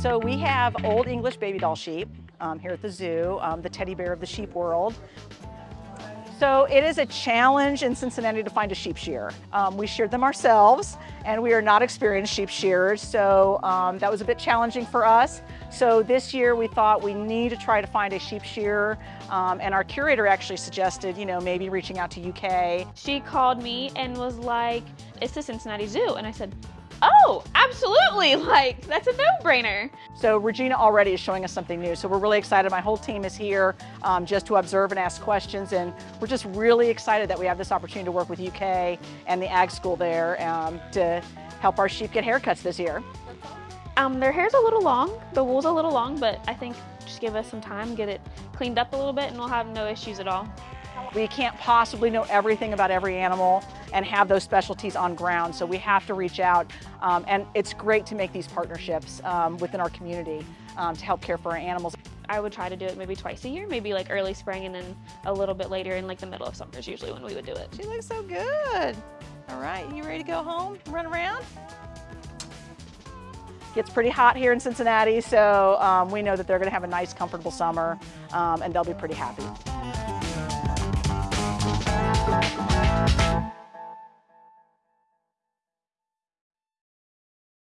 So we have Old English baby doll sheep um, here at the zoo, um, the teddy bear of the sheep world. So it is a challenge in Cincinnati to find a sheep shearer. Um, we sheared them ourselves and we are not experienced sheep shearers, so um, that was a bit challenging for us. So this year we thought we need to try to find a sheep shearer um, and our curator actually suggested, you know, maybe reaching out to UK. She called me and was like, it's the Cincinnati Zoo. And I said, oh, absolutely, like that's a no-brainer. So Regina already is showing us something new, so we're really excited. My whole team is here um, just to observe and ask questions, and we're just really excited that we have this opportunity to work with UK and the ag school there um, to help our sheep get haircuts this year. Um, their hair's a little long, the wool's a little long, but I think just give us some time, get it cleaned up a little bit, and we'll have no issues at all. We can't possibly know everything about every animal and have those specialties on ground, so we have to reach out. Um, and it's great to make these partnerships um, within our community um, to help care for our animals. I would try to do it maybe twice a year, maybe like early spring and then a little bit later in like the middle of summer is usually when we would do it. She looks so good. All right, you ready to go home, run around? Gets pretty hot here in Cincinnati, so um, we know that they're gonna have a nice, comfortable summer, um, and they'll be pretty happy.